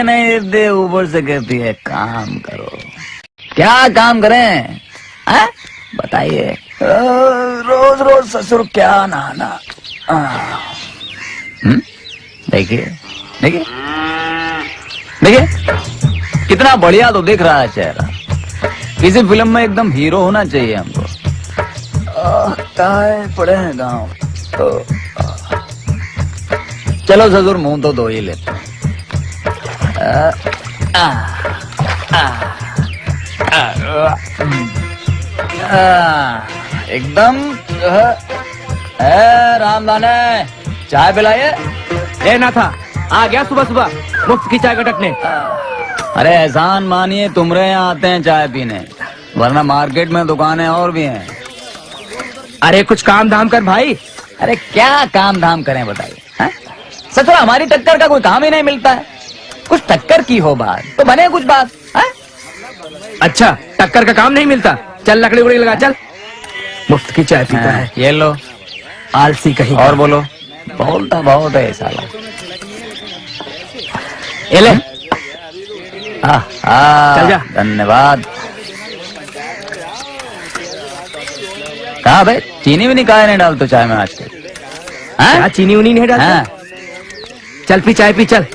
चाय नहीं देते ऊपर से कहती है, काम करो। क्या काम करें? हैं? बताइए। रोज रोज ससुर क्या नहाना। हम्म? देखिए देखिए। देखिए, कितना बढ़िया तो दिख रहा है चेहरा। किसी फ़िल्म में एकदम हीरो होना चाहिए हमको। पड़े हैं गाँव तो चलो ससुर, मुँह तो धो ही लेते हैं। एकदम ए, रामदाने चाय पिलाइए। ए ना था आ गया सुबह सुबह मुफ़्त की चाय कटकने अरे एहसान मानिए तुमरे यहाँ आते हैं चाय पीने वरना मार्केट में दुकानें और भी हैं। अरे कुछ काम धाम कर भाई। अरे क्या काम धाम करें बताइए? सचुरा हमारी टक्कर का कोई काम ही नहीं मिलता है। कुछ टक्कर की हो बात। तो बने कुछ बात हैं? अच्छा टक्कर का काम नहीं मिलता। चल लकड़ी उकड़ी लगा चल। मुफ़्त की चाय पीता है ये लो। आलसी कहीं और बोलो। बोलता बहुत है साला। ये ले। आह, धन्यवाद। कहा भाई? चीनी भी नहीं काहे नहीं डालते चाय में क्या चीनी उनी नहीं डालता? हैं? चल पी चाय पी चल।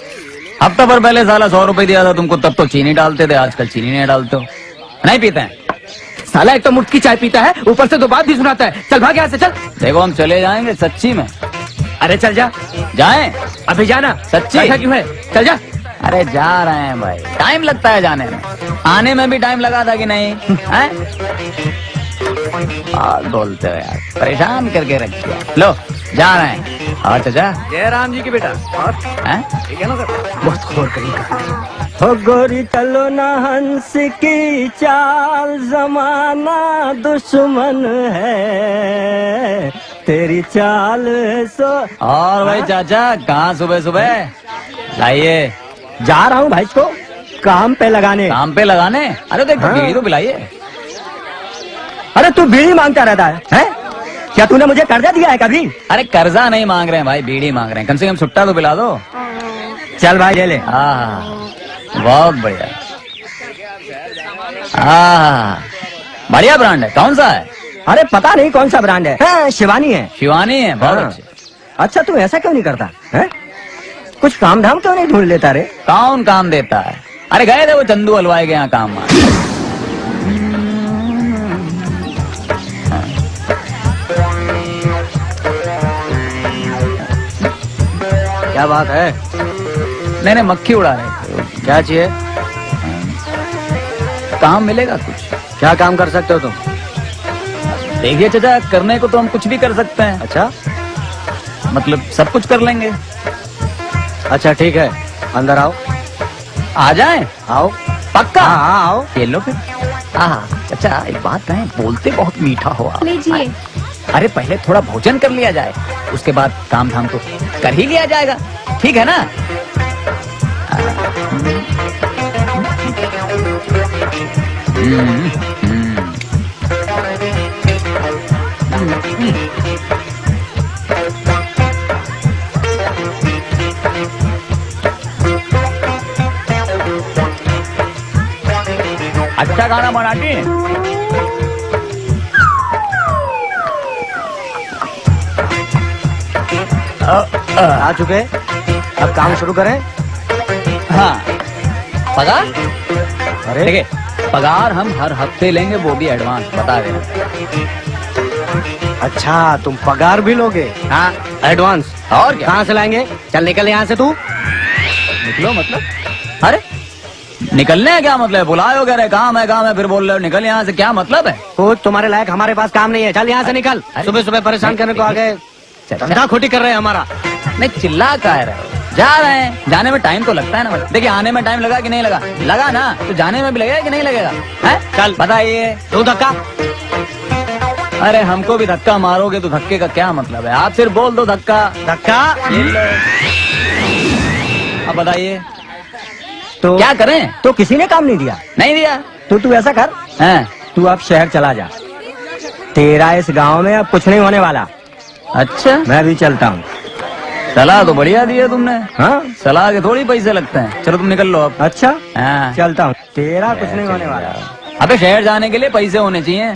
हफ़्ता भर पहले साला सौ रुपए दिया था तुमको तब तो चीनी डालते थे आजकल चीनी नहीं डालते हो। नहीं पीते हैं। साला एक तो मुफ़्त की चाय पीता है ऊपर से दो बात भी सुनाता है। चल भाग यहाँ से चल। देखो हम चले जाएँगे सच्ची में। अरे चल जा। जाएँ? अभी जाना। सच्ची? क्यों है? चल जा। अरे जा रहे हैं भाई। टाइम लगता है जाने में। आने में भी टाइम लगा था कि नहीं? हैं? बोलते हो यार। परेशान करके रख दिया। लो जा रहे हैं। और चाचा। जय राम जी की बेटा। और हैं? बहुत खोर करेगा हो गोरी चलो ना हंस की चाल जमाना दुश्मन है। तेरी चाल सो और भाई चाचा कहाँ सुबह सुबह? लाइए। जा रहा हूँ भाई को काम पे लगाने। काम पे लगाने? अरे देख हाँ। बीड़ी तो पिलाइए। अरे तू बीड़ी माँगता रहता है, है? क्या तूने मुझे कर्जा दिया है कभी? अरे कर्जा नहीं मांग रहे हैं भाई बीड़ी मांग रहे हैं। कम से कम छुट्टा तो पिला दो। चल भाई ले ले। हाँ बहुत बढ़िया। हाँ बढ़िया ब्रांड है। कौन सा है? अरे पता नहीं कौन सा ब्रांड है। हाँ, शिवानी है। शिवानी है बहुत हाँ। अच्छा। तू ऐसा क्यों नहीं करता? है? कुछ काम धाम क्यों नहीं ढूंढ लेता रे? कौन काम देता है? अरे गए थे वो चंदू हलवाई के यहाँ काम क्या बात है? नहीं नहीं मक्खी उड़ा रहे थे क्या चाहिए? काम मिलेगा कुछ। क्या काम कर सकते हो तुम? देखिए चाचा करने को तो हम कुछ भी कर सकते हैं। अच्छा। मतलब सब कुछ कर लेंगे। अच्छा ठीक है। अंदर आओ। आ जाए? आओ। पक्का? हाँ हाँ आओ। ये लो फिर। हाँ चाचा एक बात है बोलते बहुत मीठा हो आप। लीजिए। अरे पहले थोड़ा भोजन कर लिया जाए, उसके बाद काम धाम तो कर ही लिया जाएगा ठीक है ना। अच्छा खाना बनाती आ चुके अब काम शुरू करें। हाँ। पगार? अरे। देखिए पगार हम हर हफ़्ते लेंगे वो भी एडवांस बता देना अच्छा तुम पगार भी लोगे? हाँ एडवांस। और कहाँ से लाएँगे? चल निकल यहाँ से तू। निकलो मतलब? अरे निकलने का क्या मतलब है? बुलाए हो रहे काम है काम है फिर बोल रहे हो निकल यहाँ से। क्या मतलब है? तुम्हारे लायक हमारे पास काम नहीं है। चल यहाँ से निकल। सुबह सुबह परेशान करने को आ गए। धंधा खोटी कर रहे हैं हमारा। नहीं चिल्ला का रहे हो जा रहे हैं। जाने में टाइम तो लगता है ना देखिए आने में टाइम लगा कि नहीं लगा? लगा ना? तो जाने में भी लगेगा कि नहीं लगेगा? है? चल। बताइए। दो धक्का। अरे हमको भी धक्का मारोगे तो धक्के का क्या मतलब है? आप सिर्फ़ बोल दो धक्का। धक्का? अब बताइए। तो क्या करें? तो किसी ने काम नहीं दिया? नहीं दिया। तो तू ऐसा कर। हैं। तू अब शहर चला जा। तेरा इस गाँव में अब कुछ नहीं होने वाला। अच्छा। मैं भी चलता हूँ। सलाह तो बढ़िया दी है तुमने। हाँ? सलाह के थोड़ी पैसे लगते हैं। चलो तुम निकल लो अब। अच्छा। आ, चलता हूँ। तेरा कुछ नहीं होने वाला। अबे शहर जाने के लिए पैसे होने चाहिए।